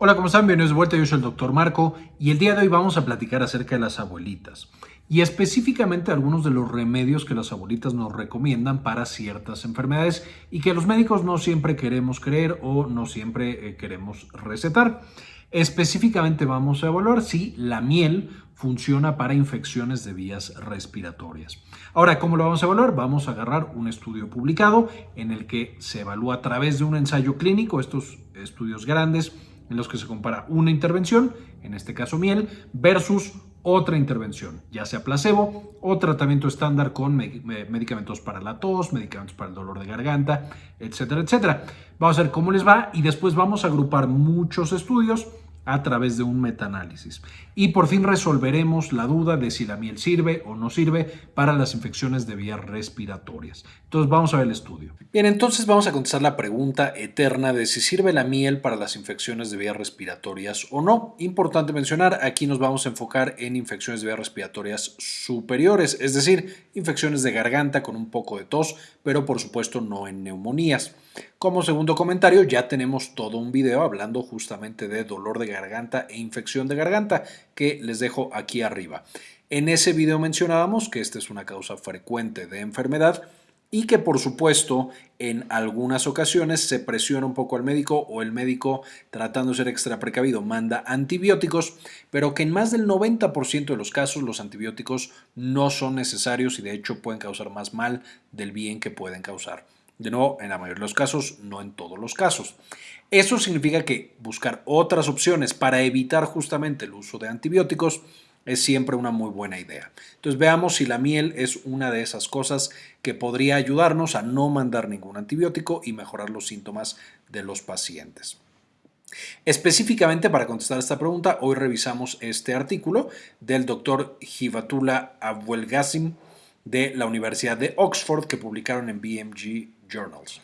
Hola, ¿cómo están? Bienvenidos de vuelta, yo soy el doctor Marco y el día de hoy vamos a platicar acerca de las abuelitas y específicamente algunos de los remedios que las abuelitas nos recomiendan para ciertas enfermedades y que los médicos no siempre queremos creer o no siempre eh, queremos recetar. Específicamente vamos a evaluar si la miel funciona para infecciones de vías respiratorias. Ahora, ¿cómo lo vamos a evaluar? Vamos a agarrar un estudio publicado en el que se evalúa a través de un ensayo clínico, estos estudios grandes, en los que se compara una intervención, en este caso miel, versus otra intervención, ya sea placebo o tratamiento estándar con medicamentos para la tos, medicamentos para el dolor de garganta, etcétera, etcétera. Vamos a ver cómo les va y después vamos a agrupar muchos estudios a través de un metaanálisis. Y por fin resolveremos la duda de si la miel sirve o no sirve para las infecciones de vías respiratorias. Entonces vamos a ver el estudio. Bien, entonces vamos a contestar la pregunta eterna de si sirve la miel para las infecciones de vías respiratorias o no. Importante mencionar, aquí nos vamos a enfocar en infecciones de vías respiratorias superiores, es decir, infecciones de garganta con un poco de tos, pero por supuesto no en neumonías. Como segundo comentario, ya tenemos todo un video hablando justamente de dolor de garganta e infección de garganta que les dejo aquí arriba. En ese video mencionábamos que esta es una causa frecuente de enfermedad y que por supuesto en algunas ocasiones se presiona un poco al médico o el médico tratando de ser extra precavido manda antibióticos, pero que en más del 90% de los casos los antibióticos no son necesarios y de hecho pueden causar más mal del bien que pueden causar. De nuevo, en la mayoría de los casos, no en todos los casos. Eso significa que buscar otras opciones para evitar justamente el uso de antibióticos es siempre una muy buena idea. Entonces veamos si la miel es una de esas cosas que podría ayudarnos a no mandar ningún antibiótico y mejorar los síntomas de los pacientes. Específicamente para contestar esta pregunta, hoy revisamos este artículo del doctor Hibatullah Abuelgazim de la Universidad de Oxford que publicaron en BMG Journals.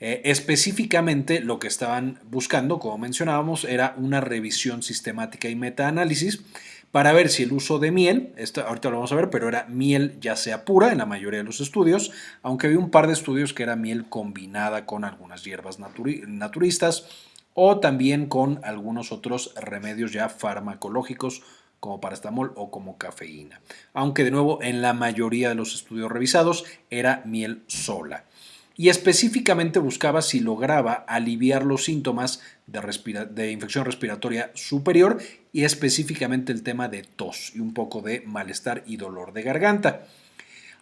Eh, específicamente lo que estaban buscando, como mencionábamos, era una revisión sistemática y metaanálisis para ver si el uso de miel, ahorita lo vamos a ver, pero era miel ya sea pura en la mayoría de los estudios, aunque había un par de estudios que era miel combinada con algunas hierbas naturistas o también con algunos otros remedios ya farmacológicos como paracetamol o como cafeína. Aunque de nuevo en la mayoría de los estudios revisados era miel sola. Y específicamente buscaba si lograba aliviar los síntomas de, de infección respiratoria superior y específicamente el tema de tos y un poco de malestar y dolor de garganta.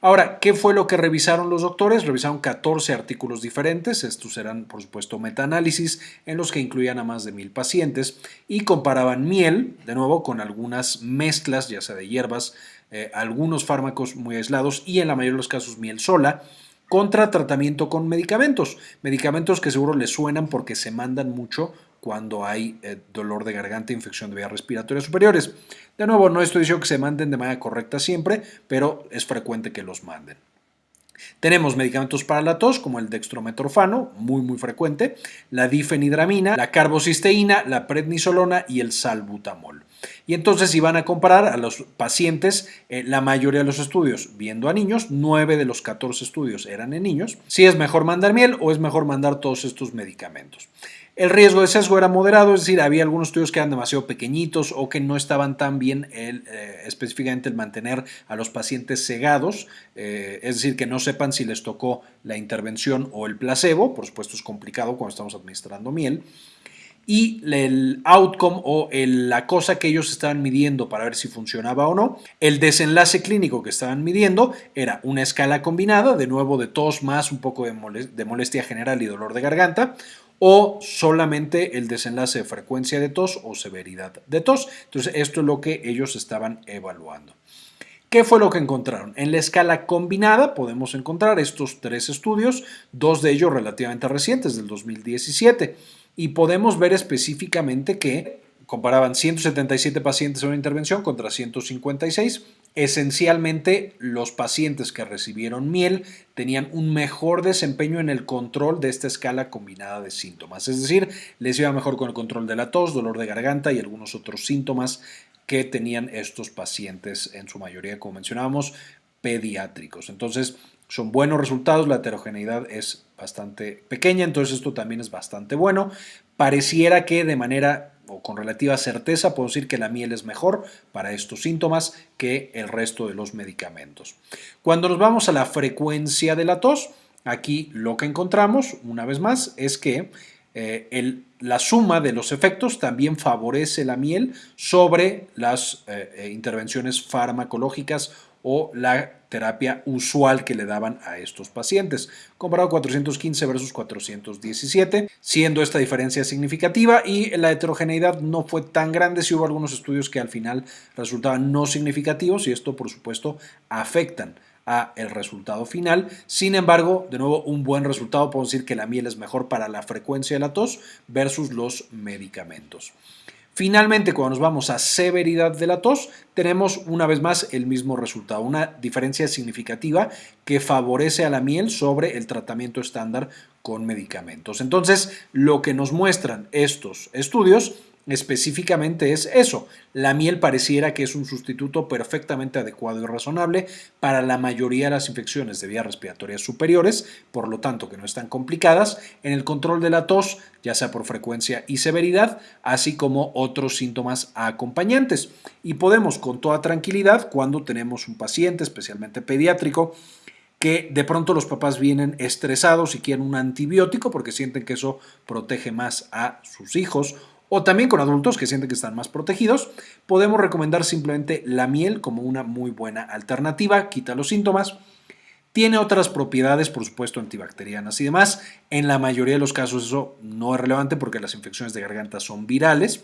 Ahora, ¿qué fue lo que revisaron los doctores? Revisaron 14 artículos diferentes, estos eran por supuesto metaanálisis en los que incluían a más de mil pacientes y comparaban miel, de nuevo, con algunas mezclas, ya sea de hierbas, eh, algunos fármacos muy aislados y en la mayoría de los casos miel sola, contra tratamiento con medicamentos, medicamentos que seguro les suenan porque se mandan mucho cuando hay eh, dolor de garganta, infección de vías respiratorias superiores. De nuevo, no estoy diciendo que se manden de manera correcta siempre, pero es frecuente que los manden. Tenemos medicamentos para la tos como el dextrometorfano, muy muy frecuente, la difenidramina, la carbocisteína, la prednisolona y el salbutamol. Y entonces iban a comparar a los pacientes, eh, la mayoría de los estudios viendo a niños, 9 de los 14 estudios eran en niños, si es mejor mandar miel o es mejor mandar todos estos medicamentos. El riesgo de sesgo era moderado, es decir, había algunos estudios que eran demasiado pequeñitos o que no estaban tan bien eh, específicamente el mantener a los pacientes cegados, eh, es decir, que no sepan si les tocó la intervención o el placebo, por supuesto es complicado cuando estamos administrando miel, y el outcome o la cosa que ellos estaban midiendo para ver si funcionaba o no. El desenlace clínico que estaban midiendo era una escala combinada, de nuevo de tos más un poco de molestia general y dolor de garganta, o solamente el desenlace de frecuencia de tos o severidad de tos. Entonces, esto es lo que ellos estaban evaluando. ¿Qué fue lo que encontraron? En la escala combinada podemos encontrar estos tres estudios, dos de ellos relativamente recientes, del 2017, y podemos ver específicamente que comparaban 177 pacientes en una intervención contra 156. Esencialmente, los pacientes que recibieron miel tenían un mejor desempeño en el control de esta escala combinada de síntomas. Es decir, les iba mejor con el control de la tos, dolor de garganta y algunos otros síntomas que tenían estos pacientes, en su mayoría, como mencionábamos, pediátricos. Entonces, son buenos resultados, la heterogeneidad es bastante pequeña, entonces esto también es bastante bueno. Pareciera que de manera o con relativa certeza puedo decir que la miel es mejor para estos síntomas que el resto de los medicamentos. Cuando nos vamos a la frecuencia de la tos, aquí lo que encontramos, una vez más, es que eh, la suma de los efectos también favorece la miel sobre las eh, eh, intervenciones farmacológicas o la terapia usual que le daban a estos pacientes, comparado 415 versus 417, siendo esta diferencia significativa y la heterogeneidad no fue tan grande si hubo algunos estudios que al final resultaban no significativos y esto por supuesto afectan a el resultado final. Sin embargo, de nuevo, un buen resultado, puedo decir que la miel es mejor para la frecuencia de la tos versus los medicamentos. Finalmente, cuando nos vamos a severidad de la tos, tenemos una vez más el mismo resultado, una diferencia significativa que favorece a la miel sobre el tratamiento estándar con medicamentos. Entonces, lo que nos muestran estos estudios específicamente es eso. La miel pareciera que es un sustituto perfectamente adecuado y razonable para la mayoría de las infecciones de vías respiratorias superiores, por lo tanto que no están complicadas, en el control de la tos, ya sea por frecuencia y severidad, así como otros síntomas acompañantes. Y podemos con toda tranquilidad, cuando tenemos un paciente, especialmente pediátrico, que de pronto los papás vienen estresados y quieren un antibiótico porque sienten que eso protege más a sus hijos o también con adultos que sienten que están más protegidos, podemos recomendar simplemente la miel como una muy buena alternativa, quita los síntomas. Tiene otras propiedades, por supuesto, antibacterianas y demás. En la mayoría de los casos eso no es relevante porque las infecciones de garganta son virales.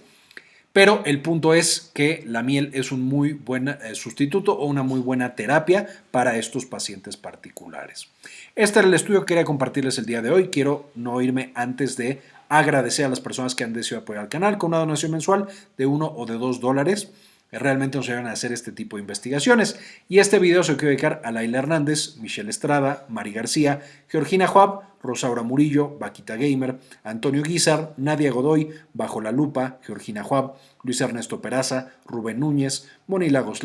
Pero el punto es que la miel es un muy buen eh, sustituto o una muy buena terapia para estos pacientes particulares. Este era el estudio que quería compartirles el día de hoy. Quiero no irme antes de agradecer a las personas que han decidido apoyar al canal con una donación mensual de uno o de dos dólares. Realmente nos ayudan a hacer este tipo de investigaciones. Y este video se lo quiero dedicar a Laila Hernández, Michelle Estrada, Mari García, Georgina Juab, Rosaura Murillo, Vaquita Gamer, Antonio Guizar, Nadia Godoy, Bajo la Lupa, Georgina Juab, Luis Ernesto Peraza, Rubén Núñez, Moni Lagos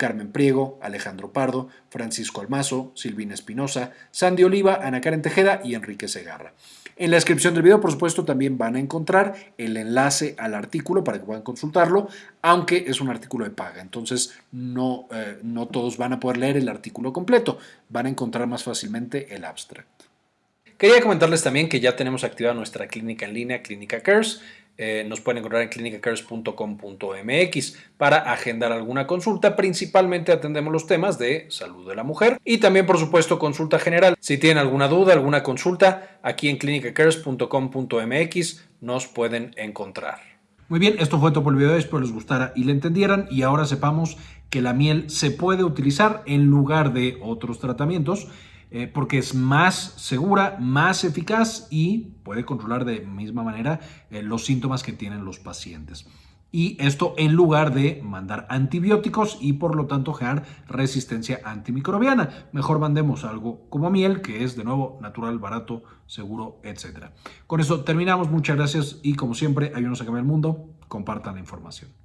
Carmen Priego, Alejandro Pardo, Francisco Almazo, Silvina Espinosa, Sandy Oliva, Ana Karen Tejeda y Enrique Segarra. En la descripción del video, por supuesto, también van a encontrar el enlace al artículo para que puedan consultarlo, aunque es un artículo de paga, entonces no, eh, no todos van a poder leer el artículo completo, van a encontrar más fácilmente el abstract. Quería comentarles también que ya tenemos activada nuestra clínica en línea, Clínica Cares. Eh, nos pueden encontrar en clinicacares.com.mx para agendar alguna consulta. Principalmente atendemos los temas de salud de la mujer y también, por supuesto, consulta general. Si tienen alguna duda, alguna consulta, aquí en clinicacares.com.mx nos pueden encontrar. Muy bien, esto fue todo por el video, espero les gustara y le entendieran y ahora sepamos que la miel se puede utilizar en lugar de otros tratamientos eh, porque es más segura, más eficaz y puede controlar de misma manera eh, los síntomas que tienen los pacientes. Y esto en lugar de mandar antibióticos y por lo tanto generar resistencia antimicrobiana. Mejor mandemos algo como miel, que es de nuevo natural, barato, seguro, etc. Con eso terminamos. Muchas gracias y como siempre, ayúdenos a cambiar el mundo. Compartan la información.